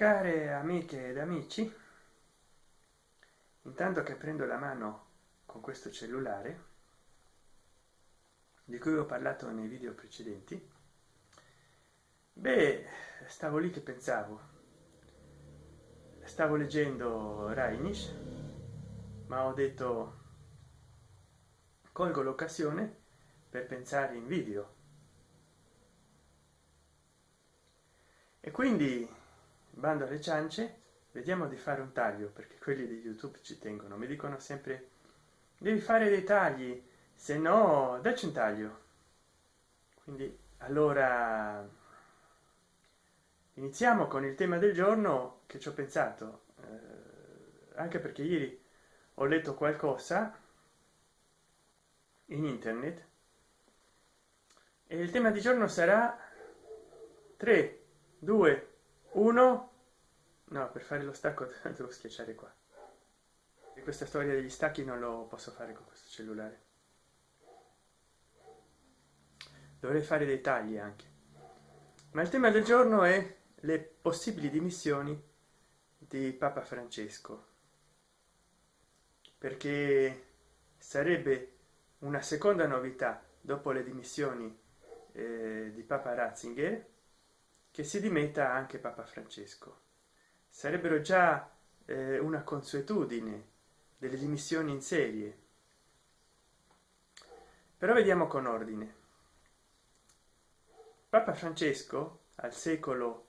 care amiche ed amici intanto che prendo la mano con questo cellulare di cui ho parlato nei video precedenti beh stavo lì che pensavo. Stavo leggendo Reinish ma ho detto colgo l'occasione per pensare in video e quindi bando alle ciance vediamo di fare un taglio perché quelli di youtube ci tengono mi dicono sempre devi fare dei tagli se no dacci un taglio. Quindi allora iniziamo con il tema del giorno che ci ho pensato eh, anche perché ieri ho letto qualcosa in internet e il tema di giorno sarà 3 2 1 no per fare lo stacco devo schiacciare qua. E questa storia degli stacchi non lo posso fare con questo cellulare. Dovrei fare dei tagli anche. Ma il tema del giorno è le possibili dimissioni di papa francesco. Perché sarebbe una seconda novità dopo le dimissioni eh, di papa ratzinger che si dimetta anche papa francesco sarebbero già eh, una consuetudine delle dimissioni in serie. Però vediamo con ordine. Papa francesco al secolo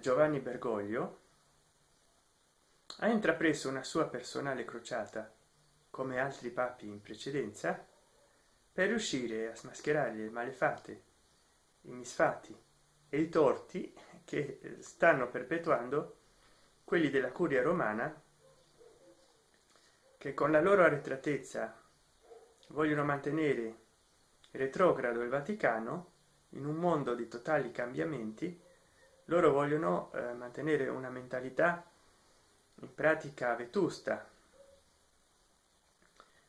giovanni bergoglio ha intrapreso una sua personale crociata come altri papi in precedenza per riuscire a smascherare le malefatte i misfatti e i torti che stanno perpetuando quelli della curia romana che con la loro arretratezza vogliono mantenere retrogrado il vaticano in un mondo di totali cambiamenti loro vogliono eh, mantenere una mentalità in pratica vetusta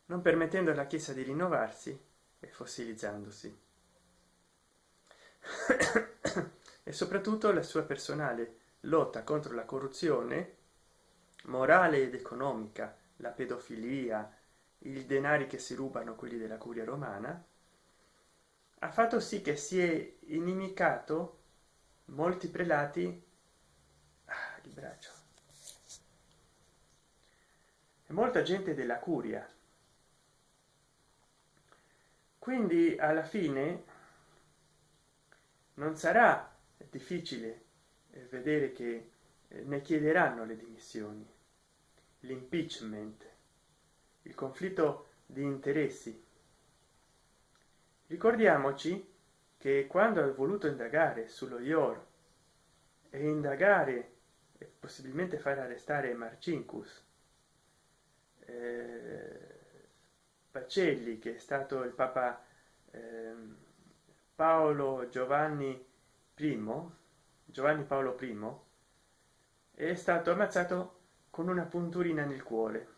non permettendo alla chiesa di rinnovarsi e fossilizzandosi. E soprattutto la sua personale lotta contro la corruzione morale ed economica la pedofilia i denari che si rubano quelli della curia romana ha fatto sì che si è inimicato molti prelati. Ah, il braccio. E molta gente della curia. Quindi alla fine non sarà difficile vedere che eh, ne chiederanno le dimissioni. L'impeachment. Il conflitto di interessi. Ricordiamoci che quando ha voluto indagare sullo ior e indagare e possibilmente fare arrestare marcinkus eh, pacelli che è stato il papa eh, paolo giovanni primo giovanni paolo i è stato ammazzato con una punturina nel cuore.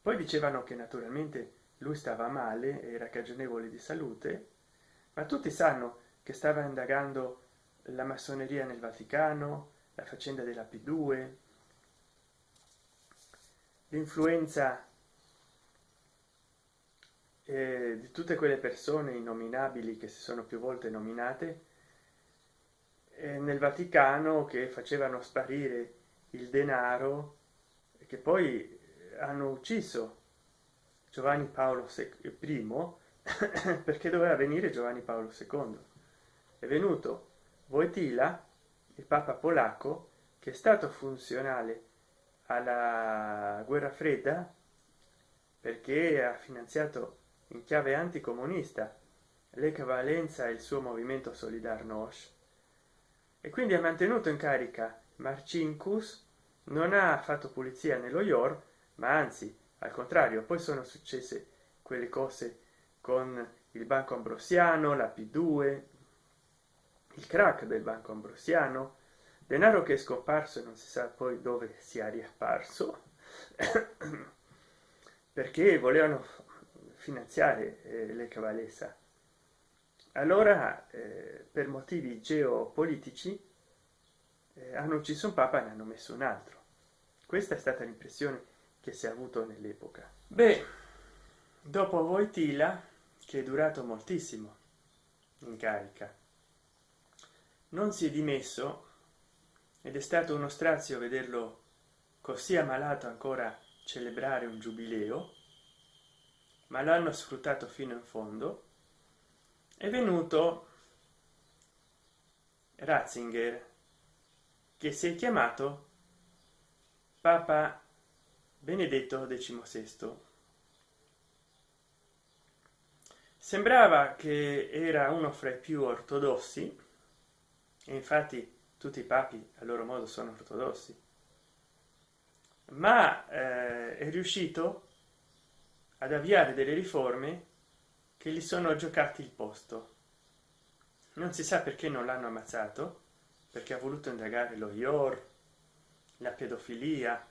Poi dicevano che naturalmente lui stava male era cagionevole di salute ma tutti sanno che stava indagando la massoneria nel vaticano la faccenda della p2 l'influenza eh, di tutte quelle persone innominabili che si sono più volte nominate nel vaticano che facevano sparire il denaro che poi hanno ucciso giovanni paolo i perché doveva venire giovanni paolo ii è venuto voitila il papa polacco che è stato funzionale alla guerra fredda perché ha finanziato in chiave anticomunista l'Ech Valenza e il suo movimento Solidarnosc e quindi ha mantenuto in carica. Marcinkus non ha fatto pulizia nello ior ma anzi al contrario poi sono successe quelle cose con il banco ambrosiano la p2 il crack del banco ambrosiano. Denaro che è scomparso e non si sa poi dove sia riapparso perché volevano finanziare eh, le cavalessa allora eh, per motivi geopolitici eh, hanno ucciso un papa e ne hanno messo un altro. Questa è stata l'impressione che si è avuto nell'epoca. Beh dopo Voitila che è durato moltissimo in carica non si è dimesso ed è stato uno strazio vederlo così ammalato ancora celebrare un giubileo ma l'hanno sfruttato fino in fondo è venuto ratzinger che si è chiamato papa benedetto XVI. sembrava che era uno fra i più ortodossi e infatti tutti i papi a loro modo sono ortodossi ma eh, è riuscito ad avviare delle riforme che gli sono giocati il posto. Non si sa perché non l'hanno ammazzato perché ha voluto indagare lo ior la pedofilia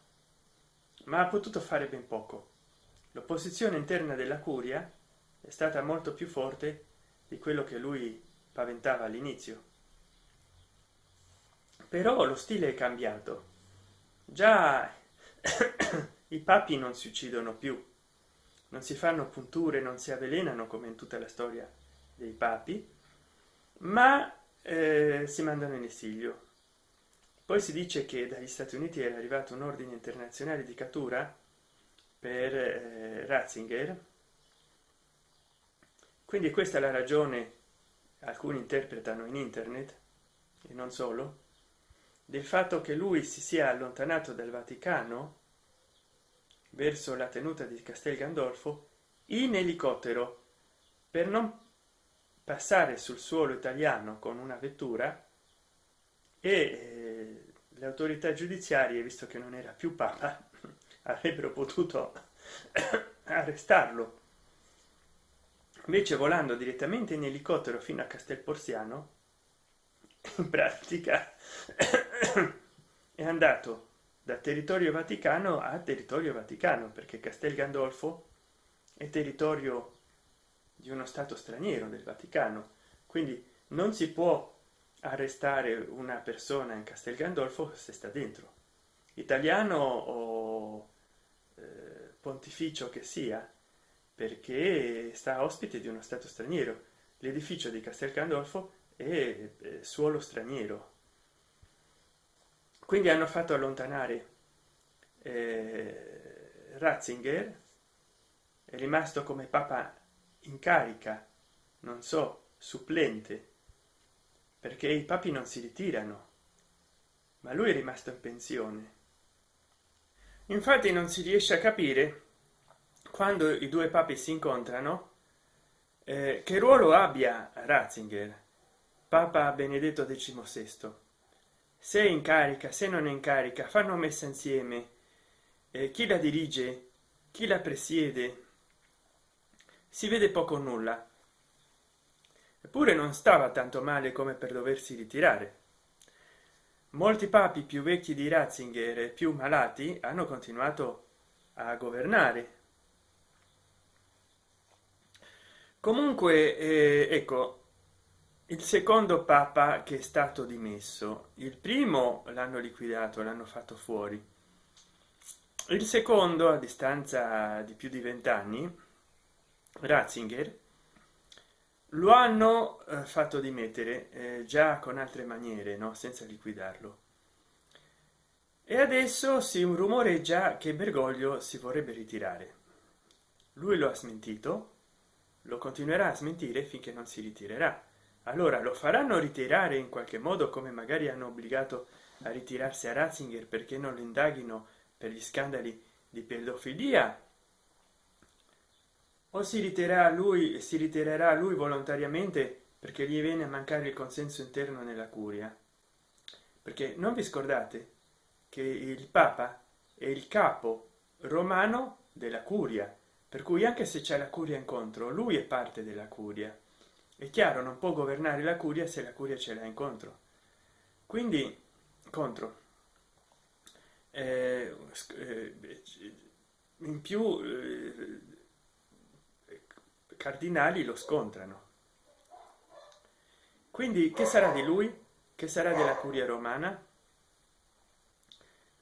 ma ha potuto fare ben poco. L'opposizione interna della curia è stata molto più forte di quello che lui paventava all'inizio. Però lo stile è cambiato. Già i papi non si uccidono più non si fanno punture non si avvelenano come in tutta la storia dei papi ma eh, si mandano in esilio. Poi si dice che dagli stati uniti è arrivato un ordine internazionale di cattura per eh, ratzinger. Quindi questa è la ragione alcuni interpretano in internet e non solo del fatto che lui si sia allontanato dal vaticano verso la tenuta di castel gandolfo in elicottero. Per non passare sul suolo italiano con una vettura e eh, le autorità giudiziarie visto che non era più papa avrebbero potuto arrestarlo. Invece volando direttamente in elicottero fino a castel porziano in pratica è andato da territorio vaticano a territorio vaticano perché castel gandolfo è territorio di uno stato straniero del vaticano. Quindi non si può arrestare una persona in castel gandolfo se sta dentro. Italiano o eh, pontificio che sia perché sta ospite di uno stato straniero. L'edificio di castel gandolfo è eh, suolo straniero quindi hanno fatto allontanare eh, ratzinger è rimasto come papa in carica non so supplente perché i papi non si ritirano ma lui è rimasto in pensione. Infatti non si riesce a capire quando i due papi si incontrano eh, che ruolo abbia ratzinger papa benedetto xvi se in carica se non è in carica fanno messa insieme. Eh, chi la dirige? Chi la presiede? Si vede poco o nulla. Eppure non stava tanto male come per doversi ritirare. Molti papi più vecchi di ratzinger e più malati hanno continuato a governare. Comunque eh, ecco il secondo papa che è stato dimesso il primo l'hanno liquidato l'hanno fatto fuori. Il secondo a distanza di più di vent'anni ratzinger lo hanno eh, fatto dimettere eh, già con altre maniere no? Senza liquidarlo. E adesso si rumoreggia che bergoglio si vorrebbe ritirare. Lui lo ha smentito lo continuerà a smentire finché non si ritirerà allora lo faranno ritirare in qualche modo come magari hanno obbligato a ritirarsi a ratzinger perché non lo indaghino per gli scandali di pedofilia? O si ritirerà lui si ritirerà lui volontariamente perché gli viene a mancare il consenso interno nella curia? Perché non vi scordate che il papa è il capo romano della curia per cui anche se c'è la curia incontro lui è parte della curia è chiaro non può governare la curia se la curia ce l'ha incontro quindi contro. Eh, eh, in più eh, cardinali lo scontrano. Quindi che sarà di lui? Che sarà della curia romana?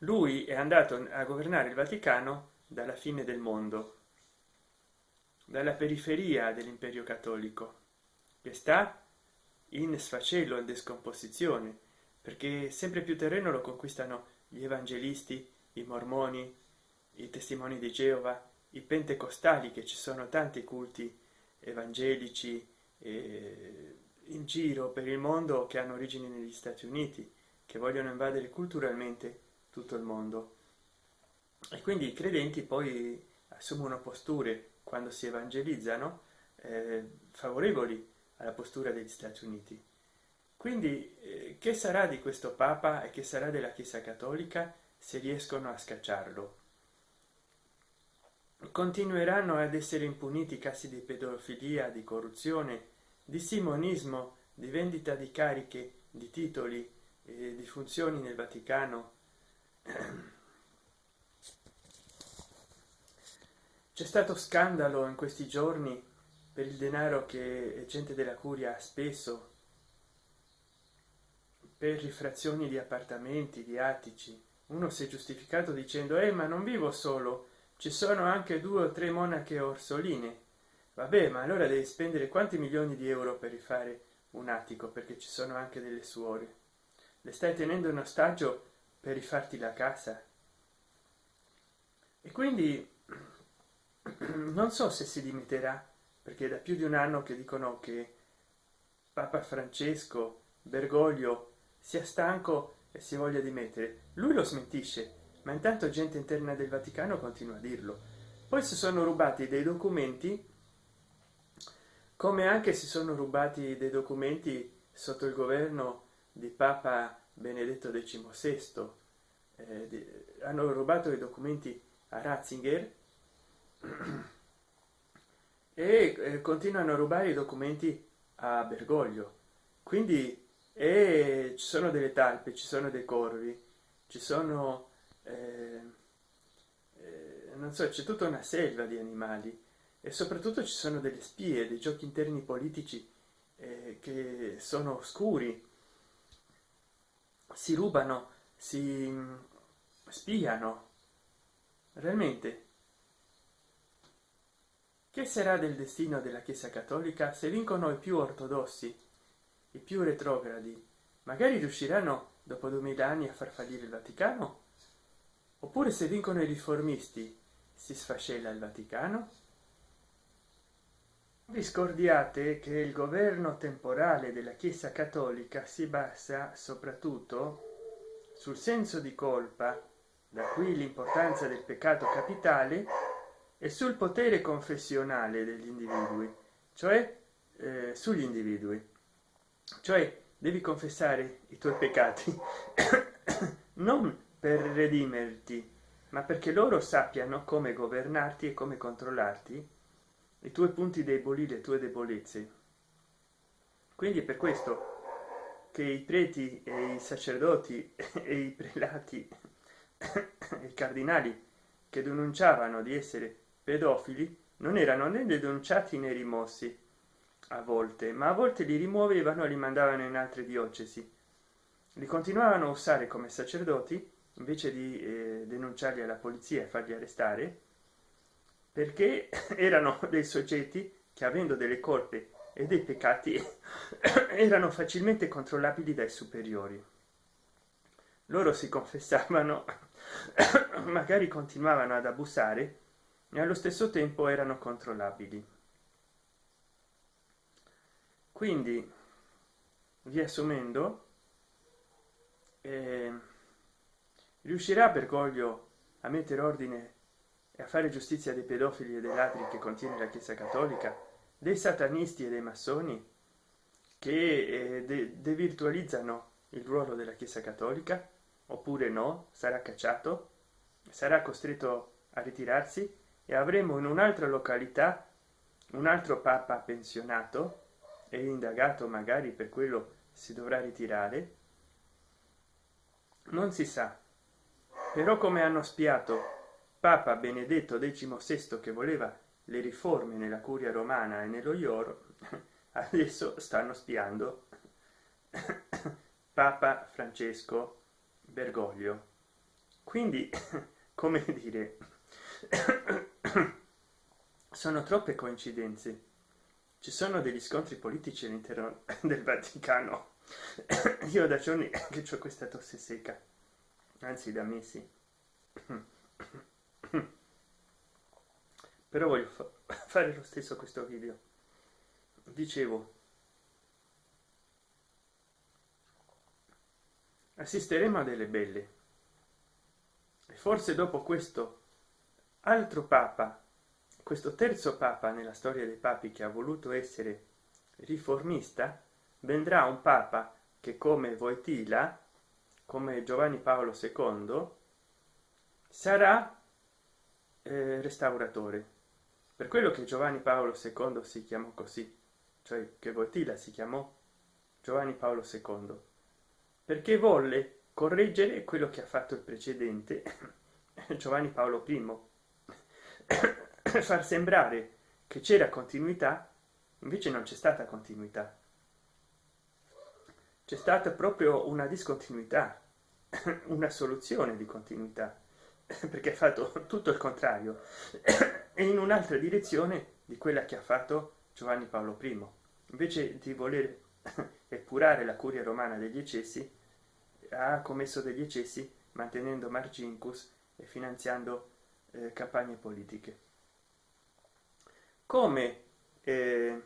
Lui è andato a governare il vaticano dalla fine del mondo dalla periferia dell'imperio cattolico che sta in sfacello in descomposizione perché sempre più terreno lo conquistano gli evangelisti i mormoni i testimoni di geova i pentecostali che ci sono tanti culti evangelici eh, in giro per il mondo che hanno origini negli stati uniti che vogliono invadere culturalmente tutto il mondo. E quindi i credenti poi assumono posture quando si evangelizzano eh, favorevoli alla postura degli stati uniti. Quindi eh, che sarà di questo papa e che sarà della chiesa cattolica se riescono a scacciarlo? Continueranno ad essere impuniti casi di pedofilia di corruzione di simonismo di vendita di cariche di titoli e di funzioni nel vaticano. C'è stato scandalo in questi giorni per il denaro che gente della curia ha speso per rifrazioni di appartamenti di attici. Uno si è giustificato dicendo eh ma non vivo solo ci sono anche due o tre monache orsoline. Vabbè ma allora devi spendere quanti milioni di euro per rifare un attico perché ci sono anche delle suore. Le stai tenendo in ostaggio per rifarti la casa? E quindi non so se si limiterà perché da più di un anno che dicono che papa francesco bergoglio sia stanco e si voglia dimettere lui lo smentisce ma intanto gente interna del vaticano continua a dirlo. Poi si sono rubati dei documenti come anche si sono rubati dei documenti sotto il governo di papa benedetto xvi eh, di, hanno rubato i documenti a ratzinger e eh, continuano a rubare i documenti a bergoglio. Quindi e ci sono delle talpe ci sono dei corvi ci sono eh, eh, non so c'è tutta una selva di animali. E soprattutto ci sono delle spie dei giochi interni politici eh, che sono oscuri. Si rubano si mm, spiano. Realmente che sarà del destino della chiesa cattolica se vincono i più ortodossi i più retrogradi? Magari riusciranno dopo duemila anni a far fallire il vaticano? Oppure se vincono i riformisti si sfascella il vaticano? Vi scordiate che il governo temporale della chiesa cattolica si basa soprattutto sul senso di colpa da qui l'importanza del peccato capitale e sul potere confessionale degli individui cioè eh, sugli individui. Cioè devi confessare i tuoi peccati non per redimerti ma perché loro sappiano come governarti e come controllarti i tuoi punti deboli le tue debolezze. Quindi è per questo che i preti e i sacerdoti e i prelati e i cardinali che denunciavano di essere pedofili non erano né denunciati né rimossi a volte ma a volte li rimuovevano e li mandavano in altre diocesi. Li continuavano a usare come sacerdoti invece di eh, denunciarli alla polizia e farli arrestare perché erano dei soggetti che avendo delle colpe e dei peccati erano facilmente controllabili dai superiori. Loro si confessavano magari continuavano ad abusare e allo stesso tempo erano controllabili. Quindi riassumendo eh, riuscirà bergoglio a mettere ordine e a fare giustizia dei pedofili e dei ladri che contiene la chiesa cattolica dei satanisti e dei massoni che eh, devirtualizzano il ruolo della chiesa cattolica? Oppure no? Sarà cacciato? Sarà costretto a ritirarsi e avremo in un'altra località un altro papa pensionato e indagato magari per quello si dovrà ritirare. Non si sa. Però come hanno spiato papa benedetto XVI che voleva le riforme nella curia romana e nello ioro adesso stanno spiando papa francesco bergoglio. Quindi come dire sono troppe coincidenze. Ci sono degli scontri politici all'interno del vaticano. Io da giorni che ho questa tosse secca anzi da mesi. Però voglio fa fare lo stesso questo video. Dicevo. Assisteremo a delle belle. E forse dopo questo altro papa. Questo terzo papa nella storia dei papi che ha voluto essere riformista vendrà un papa che come Voitila come Giovanni Paolo II sarà eh, restauratore. Per quello che Giovanni Paolo II si chiamò così cioè che Voitila si chiamò Giovanni Paolo II perché volle correggere quello che ha fatto il precedente Giovanni Paolo I far sembrare che c'era continuità invece non c'è stata continuità. C'è stata proprio una discontinuità una soluzione di continuità perché ha fatto tutto il contrario e in un'altra direzione di quella che ha fatto giovanni paolo i invece di voler epurare la curia romana degli eccessi ha commesso degli eccessi mantenendo margincus e finanziando eh, campagne politiche. Come eh,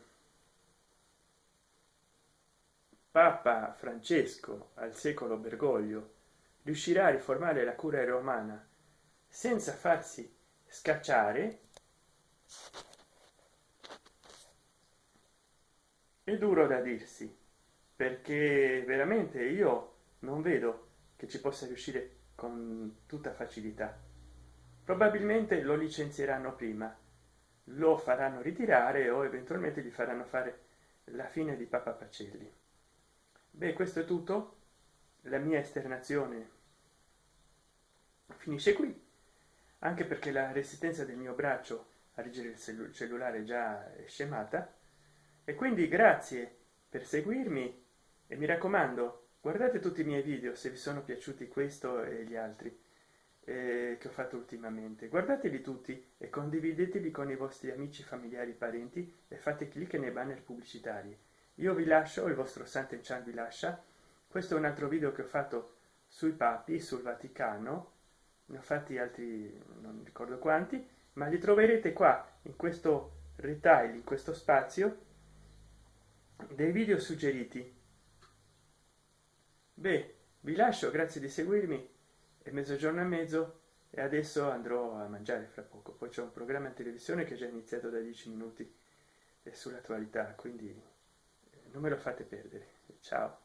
Papa Francesco al secolo Bergoglio riuscirà a riformare la cura romana senza farsi scacciare? È duro da dirsi perché veramente io non vedo che ci possa riuscire con tutta facilità probabilmente lo licenzieranno prima lo faranno ritirare o eventualmente gli faranno fare la fine di papa pacelli. Beh questo è tutto. La mia esternazione finisce qui anche perché la resistenza del mio braccio a reggere il cellulare già è scemata. E quindi grazie per seguirmi e mi raccomando guardate tutti i miei video se vi sono piaciuti questo e gli altri eh, che ho fatto ultimamente. Guardateli tutti e condivideteli con i vostri amici familiari parenti e fate clic nei banner pubblicitari. Io vi lascio il vostro Sant'Enchan vi lascia. Questo è un altro video che ho fatto sui papi sul vaticano. Ne ho fatti altri non ricordo quanti ma li troverete qua in questo retail in questo spazio dei video suggeriti. Beh vi lascio grazie di seguirmi e mezzogiorno e mezzo e adesso andrò a mangiare fra poco. Poi c'è un programma in televisione che è già iniziato da 10 minuti e sull'attualità quindi non me lo fate perdere. Ciao